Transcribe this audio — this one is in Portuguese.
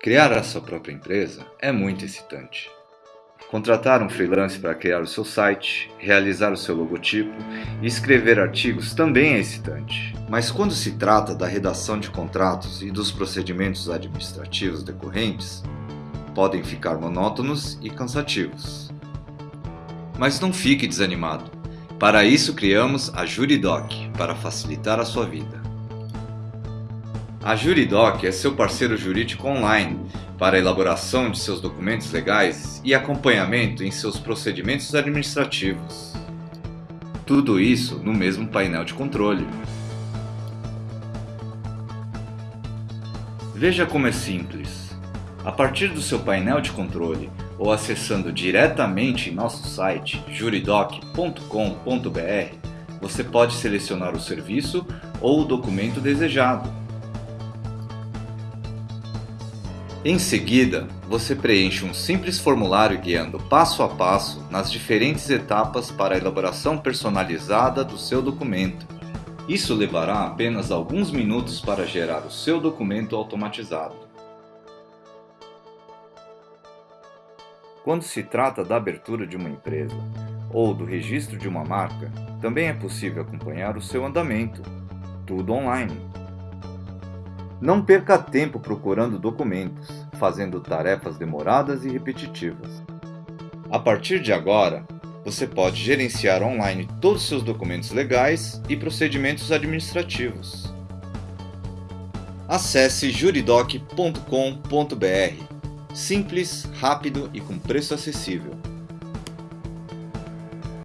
Criar a sua própria empresa é muito excitante. Contratar um freelance para criar o seu site, realizar o seu logotipo e escrever artigos também é excitante. Mas quando se trata da redação de contratos e dos procedimentos administrativos decorrentes, podem ficar monótonos e cansativos. Mas não fique desanimado. Para isso criamos a Juridoc, para facilitar a sua vida. A Juridoc é seu parceiro jurídico online para a elaboração de seus documentos legais e acompanhamento em seus procedimentos administrativos. Tudo isso no mesmo painel de controle. Veja como é simples. A partir do seu painel de controle ou acessando diretamente nosso site juridoc.com.br, você pode selecionar o serviço ou o documento desejado. Em seguida, você preenche um simples formulário guiando passo a passo nas diferentes etapas para a elaboração personalizada do seu documento. Isso levará apenas alguns minutos para gerar o seu documento automatizado. Quando se trata da abertura de uma empresa ou do registro de uma marca, também é possível acompanhar o seu andamento, tudo online. Não perca tempo procurando documentos, fazendo tarefas demoradas e repetitivas. A partir de agora, você pode gerenciar online todos os seus documentos legais e procedimentos administrativos. Acesse juridoc.com.br. Simples, rápido e com preço acessível.